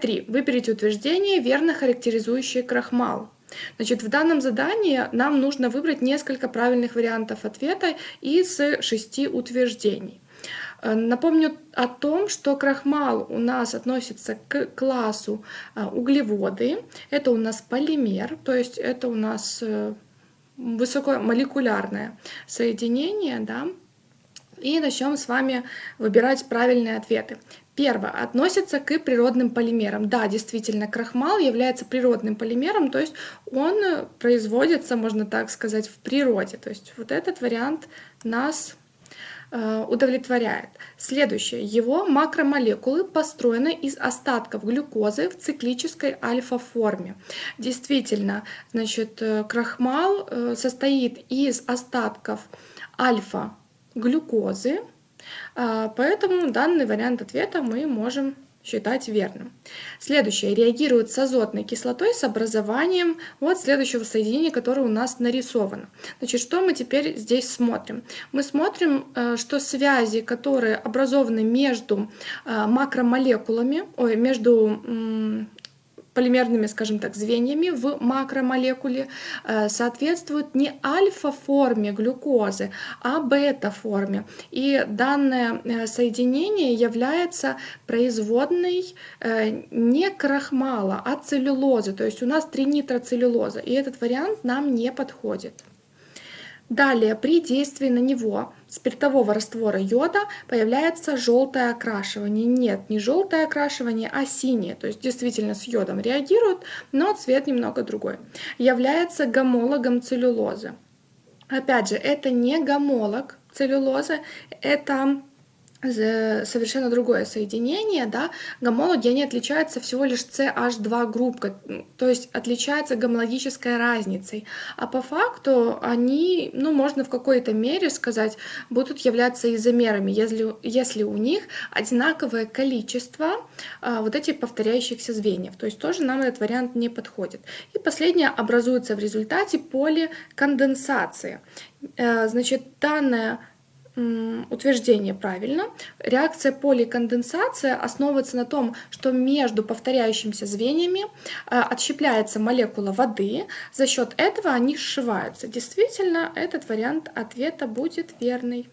3. Выберите утверждение, верно характеризующее крахмал. Значит, в данном задании нам нужно выбрать несколько правильных вариантов ответа из шести утверждений. Э, напомню о том, что крахмал у нас относится к классу э, углеводы. Это у нас полимер, то есть это у нас э, высокомолекулярное соединение. Да? И начнем с вами выбирать правильные ответы. Первое. Относится к природным полимерам. Да, действительно, крахмал является природным полимером, то есть он производится, можно так сказать, в природе. То есть вот этот вариант нас э, удовлетворяет. Следующее. Его макромолекулы построены из остатков глюкозы в циклической альфа-форме. Действительно, значит, э, крахмал э, состоит из остатков альфа-глюкозы, поэтому данный вариант ответа мы можем считать верным. Следующее. Реагирует с азотной кислотой с образованием вот следующего соединения, которое у нас нарисовано. Значит, что мы теперь здесь смотрим? Мы смотрим, э, что связи, которые образованы между э, макромолекулами, ой, между полимерными, скажем так, звеньями в макромолекуле э, соответствуют не альфа-форме глюкозы, а бета-форме. И данное э, соединение является производной э, не крахмала, а целлюлозы. То есть у нас тринитроцеллюлоза, и этот вариант нам не подходит. Далее, при действии на него спиртового раствора йода появляется желтое окрашивание. Нет, не желтое окрашивание, а синее. То есть действительно с йодом реагирует, но цвет немного другой. Является гомологом целлюлозы. Опять же, это не гомолог целлюлозы, это совершенно другое соединение, да, гомологи, они отличаются всего лишь CH2 группой, то есть отличаются гомологической разницей, а по факту они, ну, можно в какой-то мере сказать, будут являться изомерами, если, если у них одинаковое количество а, вот этих повторяющихся звеньев, то есть тоже нам этот вариант не подходит. И последнее образуется в результате поликонденсации. Э, значит, данная утверждение правильно. Реакция поликонденсация основывается на том, что между повторяющимися звеньями э, отщепляется молекула воды, за счет этого они сшиваются. Действительно, этот вариант ответа будет верный.